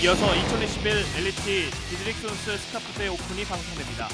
이어서 2021 엘리티 디드릭 존스 스카프대 오픈이 방송됩니다.